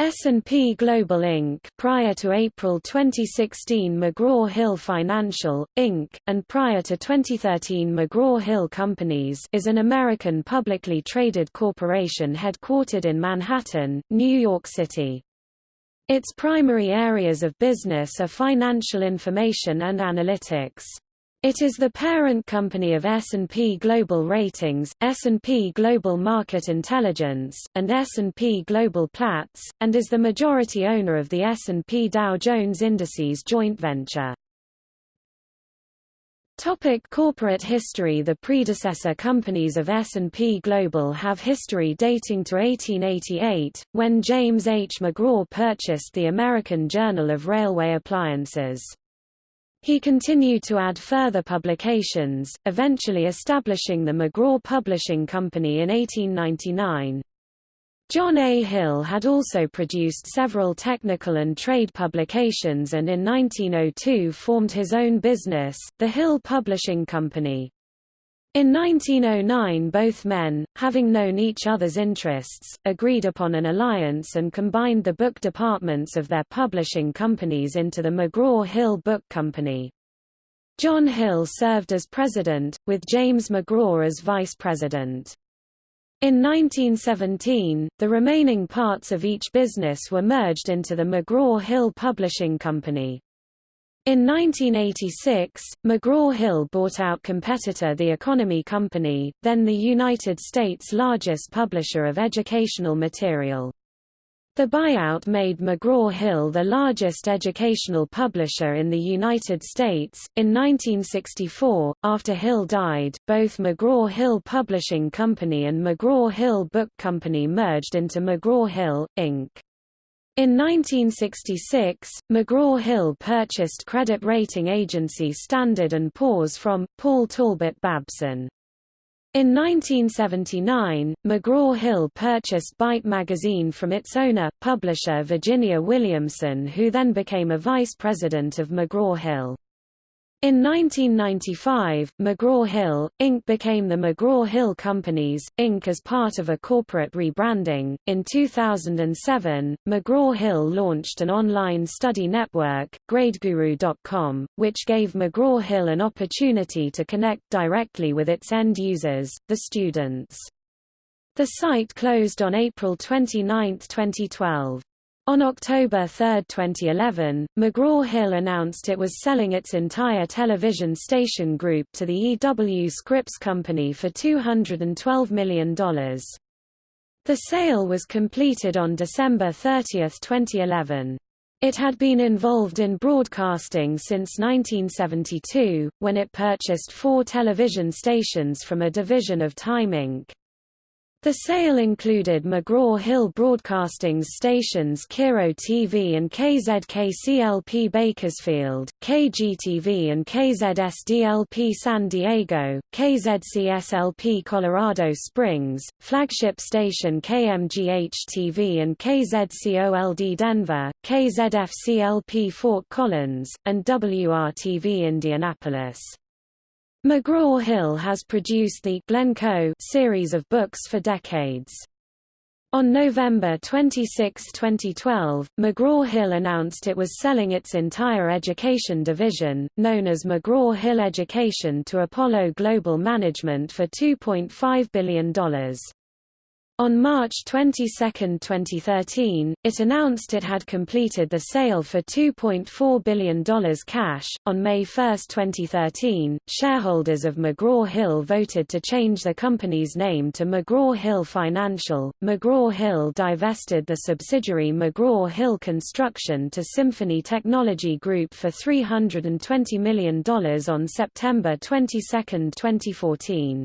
S&P Global Inc. prior to April 2016 McGraw-Hill Financial, Inc., and prior to 2013 McGraw-Hill Companies is an American publicly traded corporation headquartered in Manhattan, New York City. Its primary areas of business are financial information and analytics. It is the parent company of S&P Global Ratings, S&P Global Market Intelligence, and S&P Global Platts, and is the majority owner of the S&P Dow Jones Indices joint venture. Topic corporate history The predecessor companies of S&P Global have history dating to 1888, when James H. McGraw purchased the American Journal of Railway Appliances. He continued to add further publications, eventually establishing the McGraw Publishing Company in 1899. John A. Hill had also produced several technical and trade publications and in 1902 formed his own business, the Hill Publishing Company. In 1909 both men, having known each other's interests, agreed upon an alliance and combined the book departments of their publishing companies into the McGraw-Hill Book Company. John Hill served as president, with James McGraw as vice president. In 1917, the remaining parts of each business were merged into the McGraw-Hill Publishing Company. In 1986, McGraw-Hill bought out competitor The Economy Company, then the United States' largest publisher of educational material. The buyout made McGraw-Hill the largest educational publisher in the United States. In 1964, after Hill died, both McGraw-Hill Publishing Company and McGraw-Hill Book Company merged into McGraw-Hill, Inc. In 1966, McGraw-Hill purchased credit rating agency Standard & Poor's from, Paul Talbot Babson. In 1979, McGraw-Hill purchased Byte magazine from its owner, publisher Virginia Williamson who then became a vice president of McGraw-Hill. In 1995, McGraw-Hill, Inc. became the McGraw-Hill Companies, Inc. as part of a corporate rebranding. In 2007, McGraw-Hill launched an online study network, GradeGuru.com, which gave McGraw-Hill an opportunity to connect directly with its end users, the students. The site closed on April 29, 2012. On October 3, 2011, McGraw-Hill announced it was selling its entire television station group to the EW Scripps Company for $212 million. The sale was completed on December 30, 2011. It had been involved in broadcasting since 1972, when it purchased four television stations from a division of Time Inc. The sale included McGraw-Hill Broadcasting's stations KIRO TV and KZKCLP Bakersfield, KGTV and KZSDLP San Diego, KZCSLP Colorado Springs, flagship station KMGH-TV and KZCOLD Denver, KZFCLP Fort Collins, and WRTV Indianapolis. McGraw-Hill has produced the Glencoe series of books for decades. On November 26, 2012, McGraw-Hill announced it was selling its entire education division, known as McGraw-Hill Education to Apollo Global Management for $2.5 billion. On March 22, 2013, it announced it had completed the sale for $2.4 billion cash. On May 1, 2013, shareholders of McGraw Hill voted to change the company's name to McGraw Hill Financial. McGraw Hill divested the subsidiary McGraw Hill Construction to Symphony Technology Group for $320 million on September 22, 2014.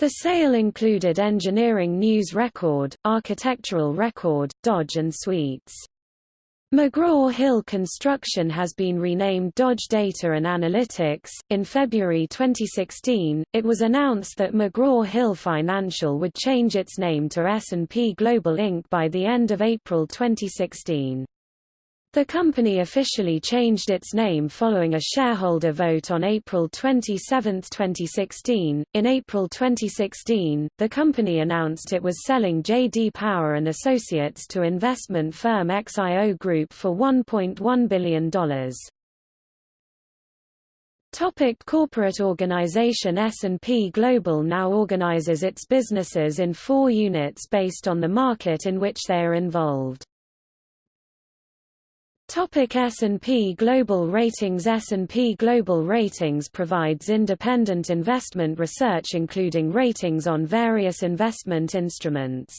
The sale included Engineering News Record, Architectural Record, Dodge and Sweets. McGraw-Hill Construction has been renamed Dodge Data and Analytics. In February 2016, it was announced that McGraw-Hill Financial would change its name to S&P Global Inc. by the end of April 2016. The company officially changed its name following a shareholder vote on April 27, 2016. In April 2016, the company announced it was selling J.D. Power and Associates to investment firm XIO Group for $1.1 billion. Topic corporate organization S&P Global now organizes its businesses in four units based on the market in which they are involved. Topic S&P Global Ratings S&P Global Ratings provides independent investment research including ratings on various investment instruments.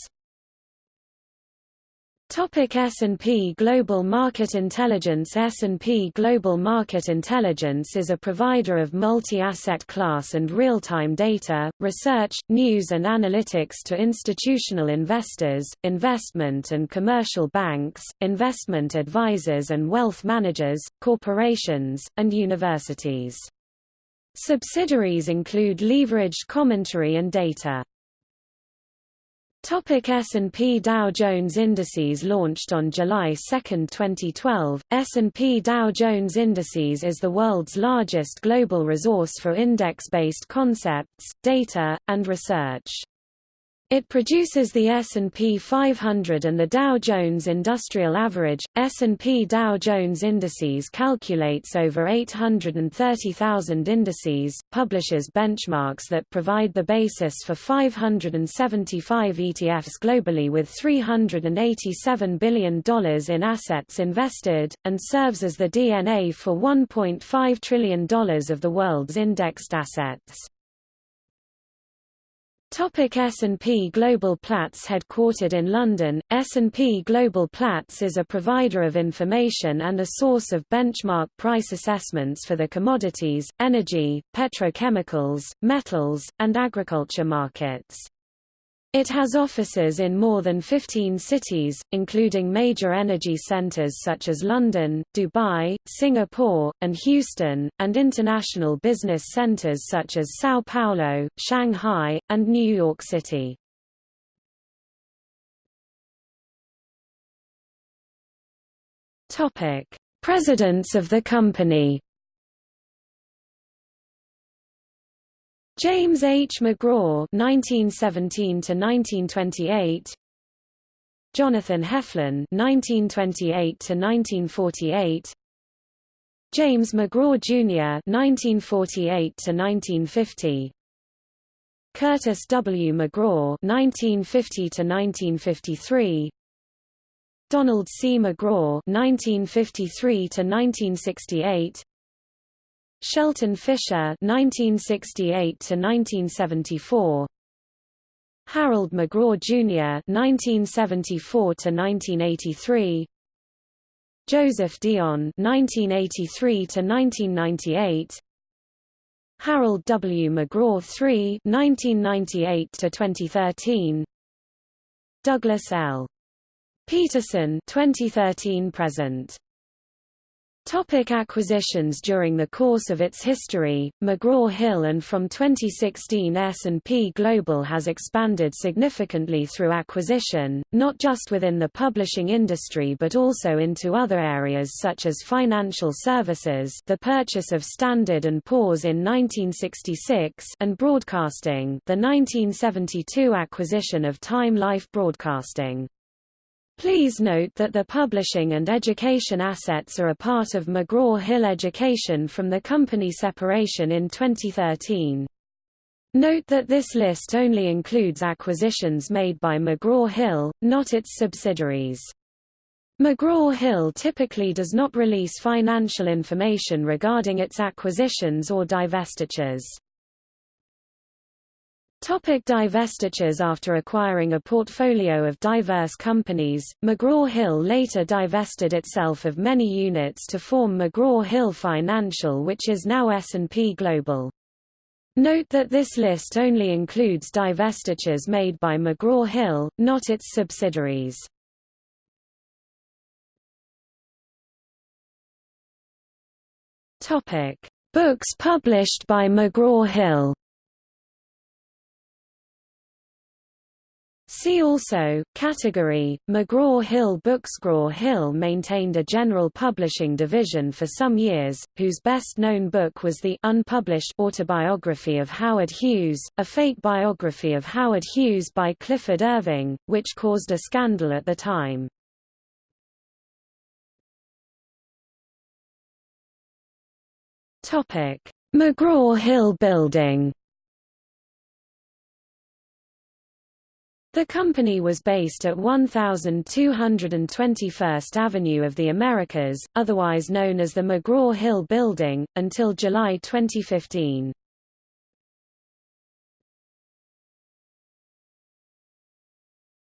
Topic S&P Global Market Intelligence S&P Global Market Intelligence is a provider of multi-asset class and real-time data, research, news and analytics to institutional investors, investment and commercial banks, investment advisors and wealth managers, corporations, and universities. Subsidiaries include Leveraged Commentary and Data. Topic S&P Dow Jones Indices launched on July 2, 2012. S&P Dow Jones Indices is the world's largest global resource for index-based concepts, data, and research. It produces the S&P 500 and the Dow Jones Industrial Average. S&P Dow Jones Indices calculates over 830,000 indices, publishes benchmarks that provide the basis for 575 ETFs globally with $387 billion in assets invested, and serves as the DNA for $1.5 trillion of the world's indexed assets. Topic S&P Global Platts Headquartered in London, S&P Global Platts is a provider of information and a source of benchmark price assessments for the commodities, energy, petrochemicals, metals, and agriculture markets. It has offices in more than 15 cities, including major energy centers such as London, Dubai, Singapore, and Houston, and international business centers such as Sao Paulo, Shanghai, and New York City. Presidents of the company James H. McGraw (1917–1928), Jonathan Heflin (1928–1948), James McGraw Jr. (1948–1950), Curtis W. McGraw (1950–1953), Donald C. McGraw (1953–1968), Shelton Fisher (1968–1974), Harold McGraw Jr. (1974–1983), Joseph Dionne (1983–1998), Harold W. McGraw III (1998–2013), Douglas L. Peterson (2013–present). Topic acquisitions During the course of its history, McGraw-Hill and from 2016 S&P Global has expanded significantly through acquisition, not just within the publishing industry but also into other areas such as financial services the purchase of Standard & Poor's in 1966 and broadcasting the 1972 acquisition of Time Life Broadcasting. Please note that the publishing and education assets are a part of McGraw-Hill Education from the company separation in 2013. Note that this list only includes acquisitions made by McGraw-Hill, not its subsidiaries. McGraw-Hill typically does not release financial information regarding its acquisitions or divestitures. Topic divestitures After acquiring a portfolio of diverse companies, McGraw-Hill later divested itself of many units to form McGraw-Hill Financial which is now S&P Global. Note that this list only includes divestitures made by McGraw-Hill, not its subsidiaries. Books published by McGraw-Hill See also, category, McGraw-Hill Bookscraw-Hill maintained a general publishing division for some years, whose best-known book was the unpublished autobiography of Howard Hughes, a fake biography of Howard Hughes by Clifford Irving, which caused a scandal at the time. McGraw-Hill Building The company was based at 1221st Avenue of the Americas, otherwise known as the McGraw-Hill Building, until July 2015.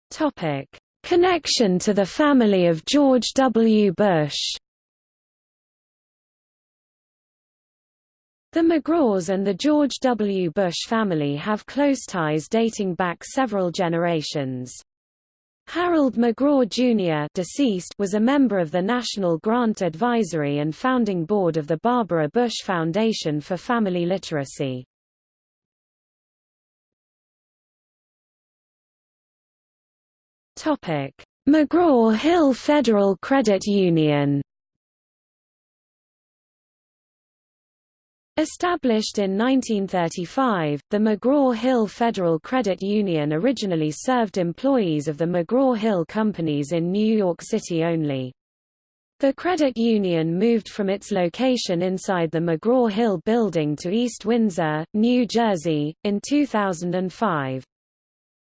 Topic: Connection to the family of George W. Bush The McGraws and the George W. Bush family have close ties dating back several generations. Harold McGraw Jr. deceased was a member of the National Grant Advisory and founding board of the Barbara Bush Foundation for Family Literacy. McGraw-Hill Federal Credit Union Established in 1935, the McGraw-Hill Federal Credit Union originally served employees of the McGraw-Hill companies in New York City only. The credit union moved from its location inside the McGraw-Hill building to East Windsor, New Jersey, in 2005.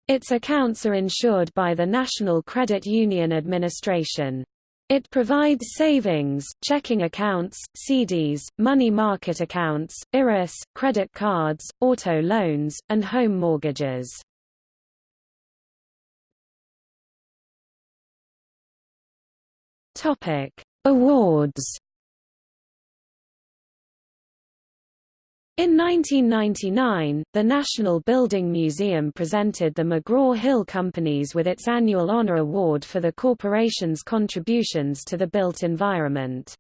Its accounts are insured by the National Credit Union Administration. It provides savings, checking accounts, CDs, money market accounts, IRAs, credit cards, auto loans, and home mortgages. Topic: Awards In 1999, the National Building Museum presented the McGraw-Hill Companies with its annual honor award for the corporation's contributions to the built environment.